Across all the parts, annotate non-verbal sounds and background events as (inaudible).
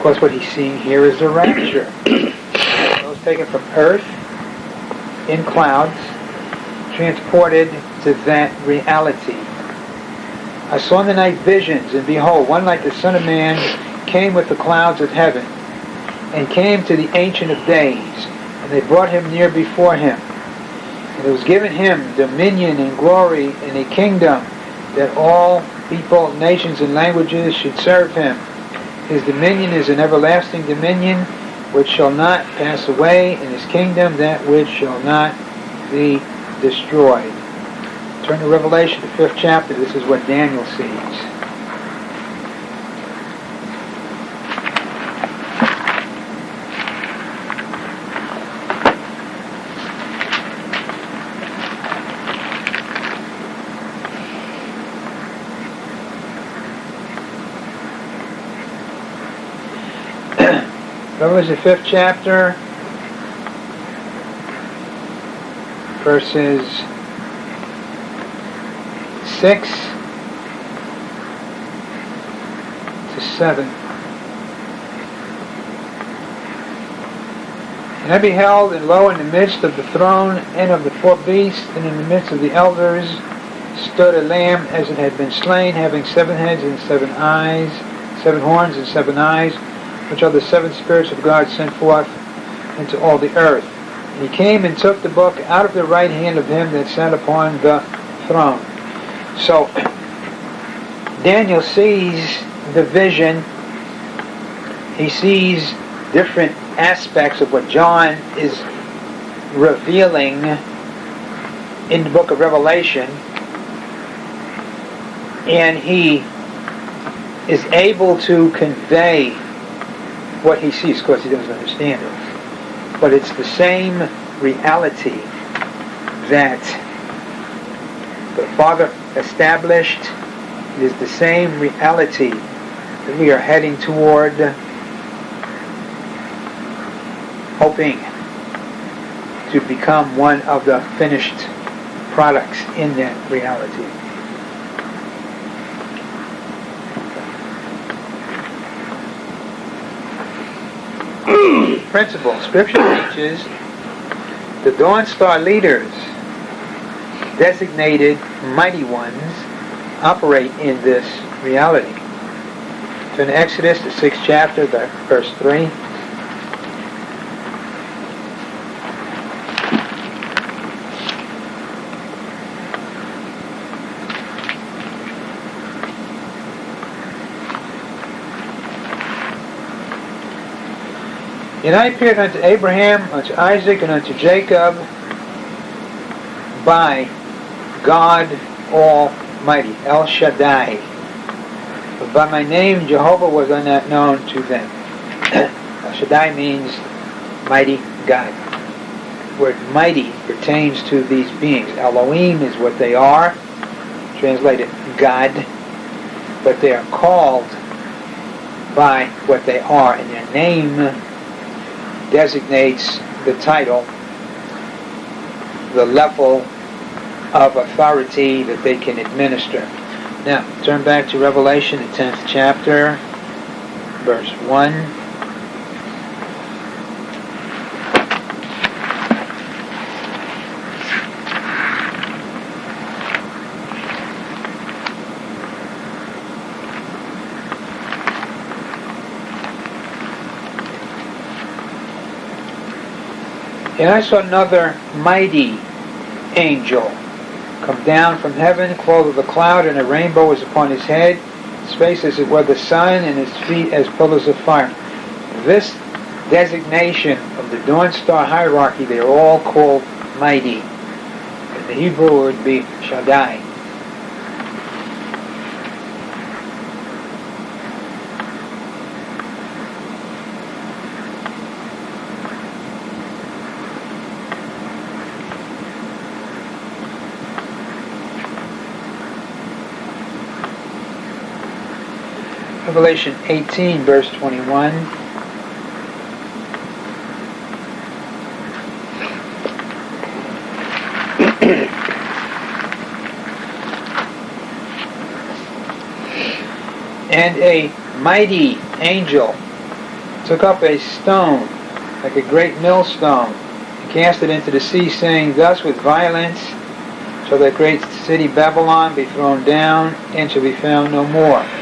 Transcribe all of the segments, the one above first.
course, what he's seeing here is the rapture. (clears throat) Those taken from earth in clouds, transported to that reality. I saw in the night visions, and behold, one like the Son of Man came with the clouds of heaven, and came to the Ancient of Days, and they brought him near before him. And it was given him dominion and glory and a kingdom that all people, nations, and languages should serve him. His dominion is an everlasting dominion which shall not pass away, and his kingdom that which shall not be destroyed. Turn to Revelation, the fifth chapter. This is what Daniel sees. Revelation, the fifth chapter, verses 6 to 7. And I beheld, and lo, in the midst of the throne and of the four beasts, and in the midst of the elders, stood a lamb as it had been slain, having seven heads and seven eyes, seven horns and seven eyes, which are the seven spirits of God sent forth into all the earth. And he came and took the book out of the right hand of him that sat upon the throne. So Daniel sees the vision. He sees different aspects of what John is revealing in the book of Revelation. And he is able to convey what he sees. Of course, he doesn't understand it. But it's the same reality that the Father established. It is the same reality that we are heading toward, hoping to become one of the finished products in that reality. Principle. Scripture teaches the Dawn Star leaders, designated mighty ones, operate in this reality. So in Exodus, the sixth chapter, the verse 3, And I appeared unto Abraham, unto Isaac, and unto Jacob by God Almighty, El Shaddai. But by my name, Jehovah was not known to them. (coughs) El Shaddai means mighty God. The word mighty pertains to these beings. Elohim is what they are, translated God, but they are called by what they are, and their name designates the title, the level of authority that they can administer. Now, turn back to Revelation, the 10th chapter, verse 1. And I saw another mighty angel come down from heaven, clothed with a cloud, and a rainbow was upon his head. His face as it were the sun, and his feet as pillars of fire. This designation of the Dawn Star hierarchy, they are all called mighty. In the Hebrew would be Shaddai. Revelation 18, verse 21. (clears throat) and a mighty angel took up a stone, like a great millstone, and cast it into the sea, saying, Thus with violence shall that great city Babylon be thrown down, and shall be found no more.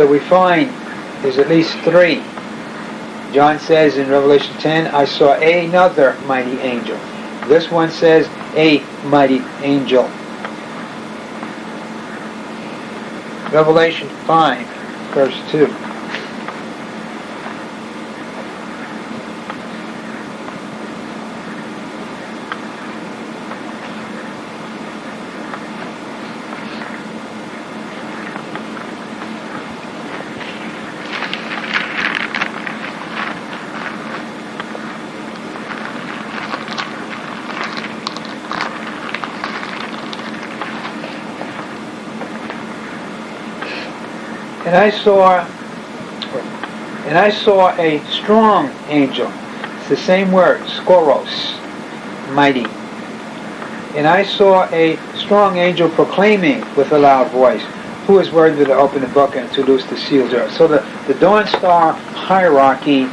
So we find there's at least three. John says in Revelation 10, I saw another mighty angel. This one says, a mighty angel. Revelation 5, verse 2. And I saw and I saw a strong angel. It's the same word, ischuros, mighty. And I saw a strong angel proclaiming with a loud voice, who is worthy to open the book and to loose the seals. So the, the Dawn Star hierarchy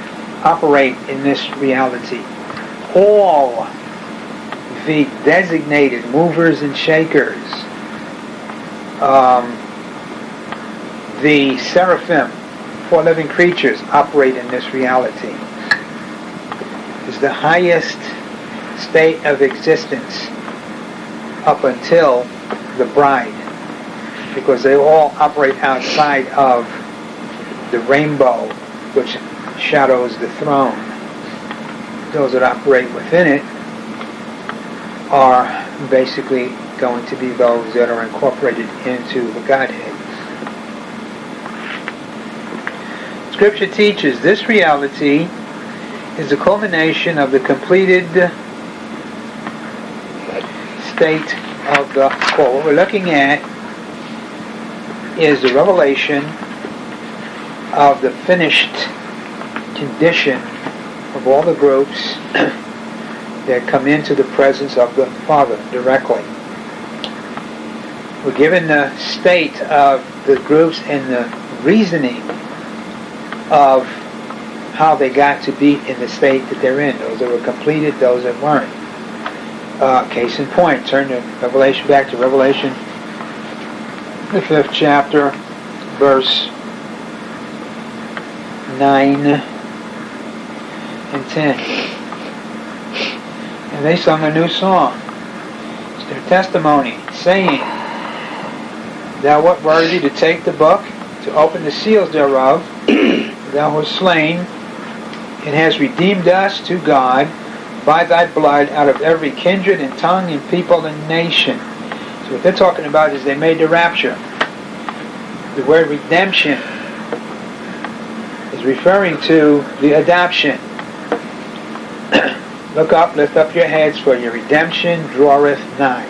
operate in this reality. All the designated movers and shakers um, the seraphim, four living creatures, operate in this reality. Is the highest state of existence up until the bride, because they all operate outside of the rainbow, which shadows the throne. Those that operate within it are basically going to be those that are incorporated into the Godhead. Scripture teaches this reality is the culmination of the completed state of the core. What we're looking at is the revelation of the finished condition of all the groups (clears throat) that come into the presence of the Father directly. We're given the state of the groups and the reasoning of how they got to be in the state that they're in. Those that were completed, those that weren't. Uh, case in point, turn to Revelation, back to Revelation, the fifth chapter, verse 9 and 10. And they sung a new song. It's their testimony, saying, Thou art worthy to take the book, to open the seals thereof, thou wast slain and hast redeemed us to God by thy blood out of every kindred and tongue and people and nation. So what they're talking about is they made the rapture. The word redemption is referring to the adoption. (clears throat) Look up, lift up your heads, for your redemption draweth nigh.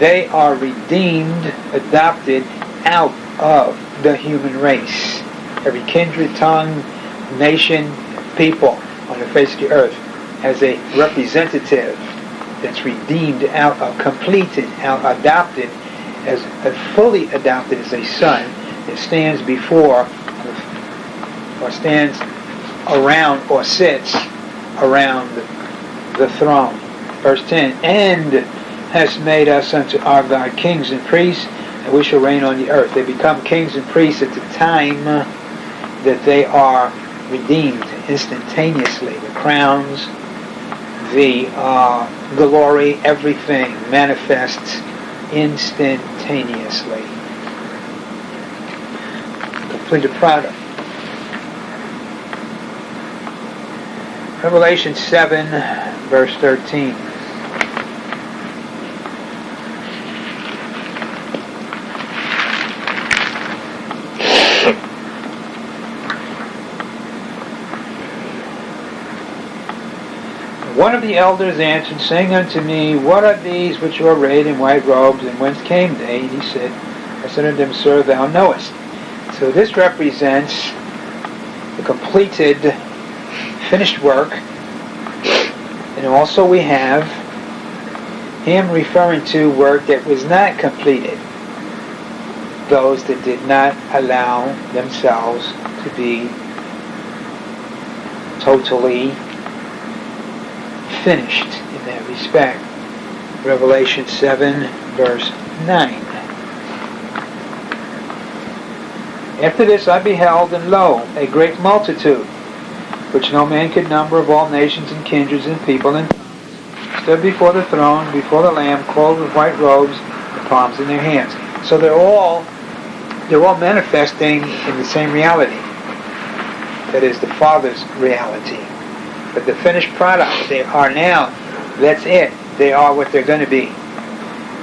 They are redeemed, adopted out of the human race every kindred, tongue, nation, people on the face of the earth as a representative that's redeemed out of, completed, out, adopted, as, as fully adopted as a son that stands before or stands around or sits around the throne. Verse 10, and has made us unto our God kings and priests, and we shall reign on the earth. They become kings and priests at the time that they are redeemed instantaneously. The crowns, the uh, glory, everything manifests instantaneously. Completed product. Revelation 7, verse 13. One of the elders answered, saying unto me, What are these which are arrayed in white robes, and whence came they? And he said, I said unto him, Sir, thou knowest. So this represents the completed, finished work. And also we have him referring to work that was not completed. Those that did not allow themselves to be totally finished in that respect. Revelation 7, verse 9. After this I beheld, and lo, a great multitude, which no man could number of all nations and kindreds and people and tongues, stood before the throne, before the Lamb, clothed with white robes, and palms in their hands. So they're all they're all manifesting in the same reality. That is the Father's reality. But the finished product, they are now, that's it. They are what they're going to be.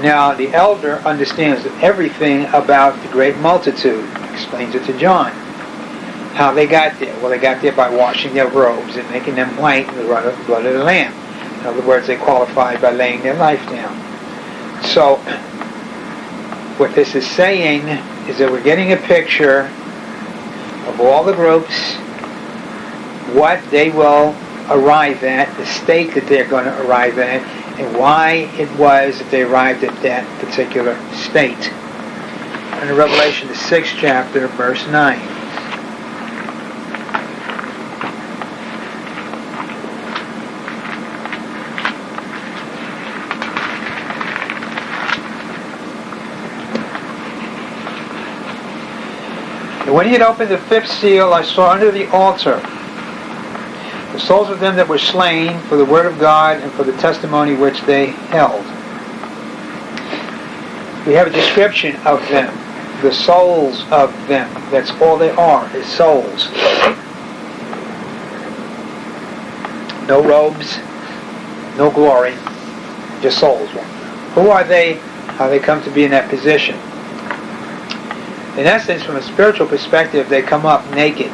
Now, the elder understands everything about the great multitude, explains it to John. How they got there. Well, they got there by washing their robes and making them white in the blood of the Lamb. In other words, they qualified by laying their life down. So, what this is saying is that we're getting a picture of all the groups, what they will arrive at, the state that they're going to arrive at, and why it was that they arrived at that particular state. In Revelation, the sixth chapter, verse 9. And when he had opened the fifth seal, I saw under the altar souls of them that were slain for the word of God and for the testimony which they held. We have a description of them, the souls of them. That's all they are, is souls. No robes, no glory, just souls. Who are they? How they come to be in that position? In essence, from a spiritual perspective, they come up naked.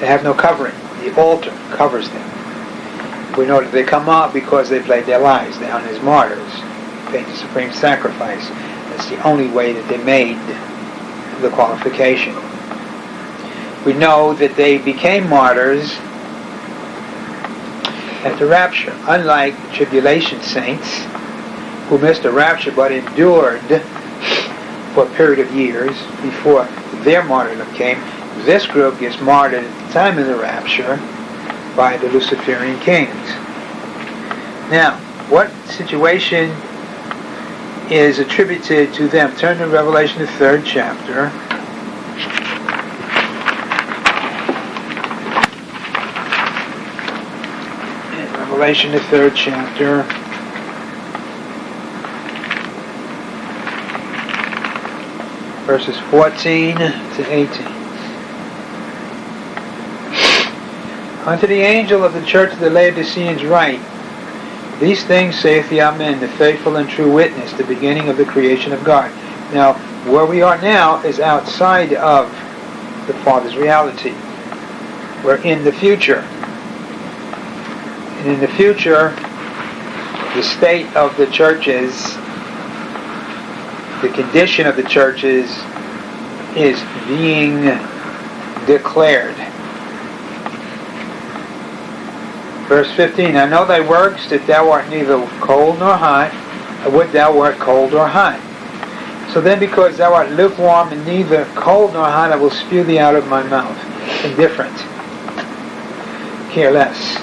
They have no covering. The altar covers them. We know that they come up because they've laid their lives down as martyrs, paid the supreme sacrifice. That's the only way that they made the qualification. We know that they became martyrs at the rapture, unlike tribulation saints who missed the rapture but endured for a period of years before their martyrdom came. This group gets martyred time of the rapture by the Luciferian kings. Now, what situation is attributed to them? Turn to Revelation, the third chapter. Revelation, the third chapter. verses 14 to 18. Unto the angel of the church of the Laodiceans write, These things saith the Amen, the faithful and true witness, the beginning of the creation of God. Now, where we are now is outside of the Father's reality. We're in the future. And in the future, the state of the churches the condition of the churches is being declared. Verse 15, I know thy works, that thou art neither cold nor hot. I would thou wert cold or hot. So then because thou art lukewarm and neither cold nor hot, I will spew thee out of my mouth. Indifferent. Care less.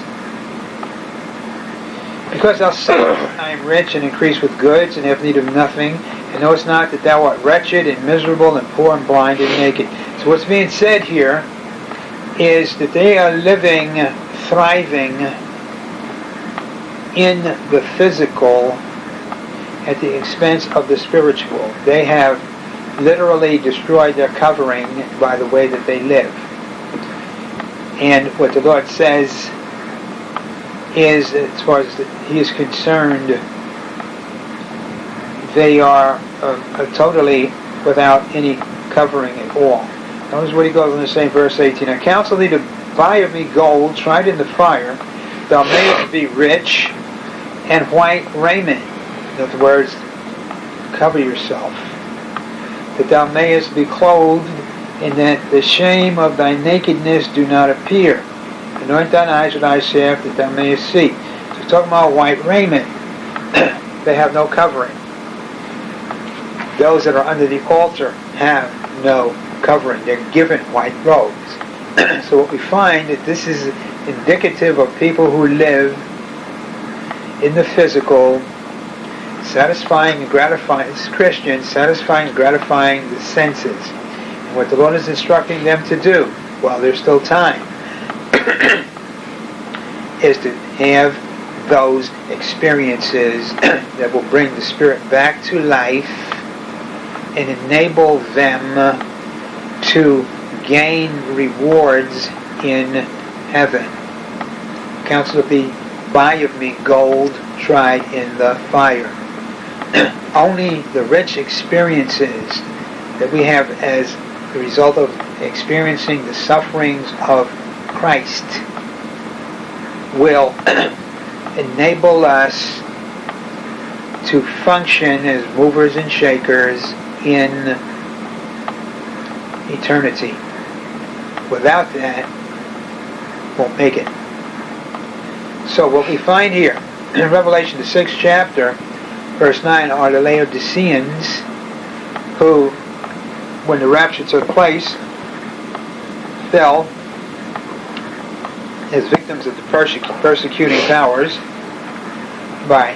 Because thou sayest, I am rich and increase with goods and have need of nothing, and knowest not that thou art wretched and miserable and poor and blind and naked. So what's being said here is that they are living, thriving in the physical at the expense of the spiritual. They have literally destroyed their covering by the way that they live. And what the Lord says is, as far as He is concerned, they are uh, uh, totally without any covering at all. Notice what he goes in the same verse 18. I counsel thee to buy of me gold tried in the fire, thou mayest be rich, and white raiment. In other words, cover yourself, that thou mayest be clothed, and that the shame of thy nakedness do not appear. Anoint thine eyes with eye salve, that thou mayest see. So he's talking about white raiment. (clears throat) they have no covering those that are under the altar have no covering. They're given white robes. (coughs) so what we find that this is indicative of people who live in the physical, satisfying and gratifying, as Christians, satisfying and gratifying the senses. And what the Lord is instructing them to do while there's still time (coughs) is to have those experiences (coughs) that will bring the spirit back to life and enable them to gain rewards in heaven. Counsel to be buy of me gold tried in the fire. (clears throat) Only the rich experiences that we have as the result of experiencing the sufferings of Christ will (clears throat) enable us to function as movers and shakers in eternity. Without that, won't make it. So what we find here (clears throat) in Revelation, the sixth chapter, verse 9, are the Laodiceans who, when the rapture took place, fell as victims of the persecuting powers by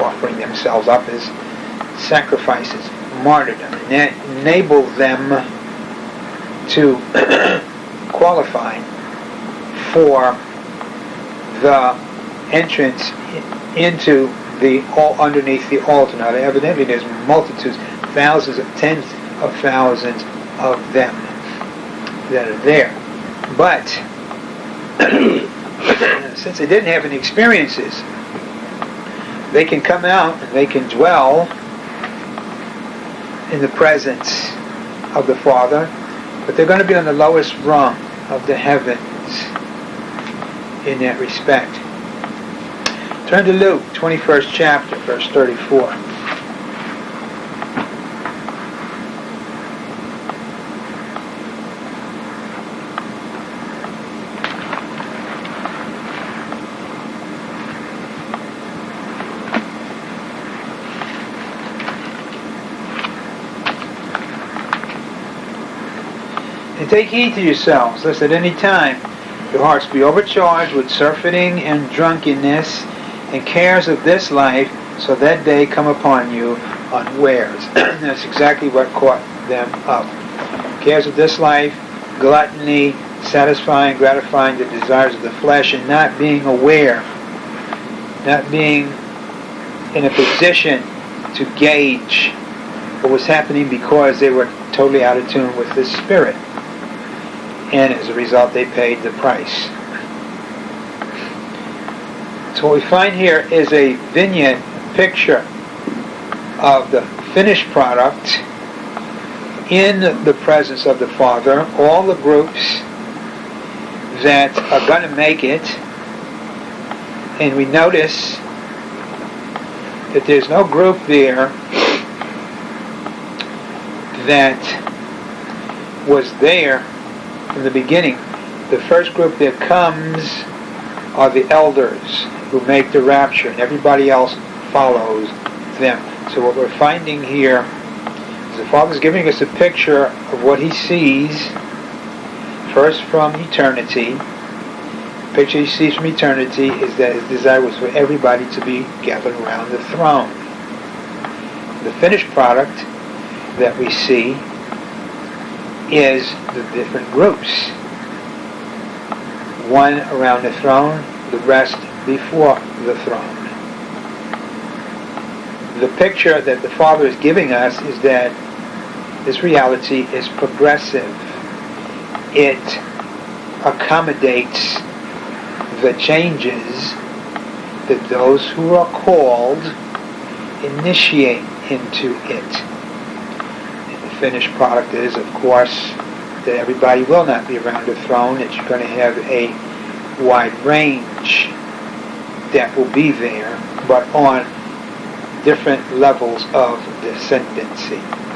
offering themselves up as sacrifices, martyrdom, and that enabled them to (coughs) qualify for the entrance into the all underneath the altar. Now, evidently, there's multitudes, thousands of tens of thousands of them that are there. But (coughs) since they didn't have any experiences, they can come out and they can dwell in the presence of the Father, but they're going to be on the lowest rung of the heavens in that respect. Turn to Luke, 21st chapter, verse 34. And take heed to yourselves, lest at any time your hearts be overcharged with surfeiting and drunkenness and cares of this life, so that day come upon you unwares. (clears throat) That's exactly what caught them up. Cares of this life, gluttony, satisfying, gratifying the desires of the flesh, and not being aware, not being in a position to gauge what was happening because they were totally out of tune with the Spirit and as a result they paid the price. So what we find here is a vignette picture of the finished product in the presence of the Father, all the groups that are going to make it, and we notice that there's no group there that was there in the beginning. The first group that comes are the elders who make the rapture, and everybody else follows them. So what we're finding here is the Father's giving us a picture of what he sees first from eternity. The picture he sees from eternity is that his desire was for everybody to be gathered around the throne. The finished product that we see is the different groups. One around the throne, the rest before the throne. The picture that the Father is giving us is that this reality is progressive. It accommodates the changes that those who are called initiate into it finished product is, of course, that everybody will not be around the throne, that you're going to have a wide range that will be there, but on different levels of descendancy.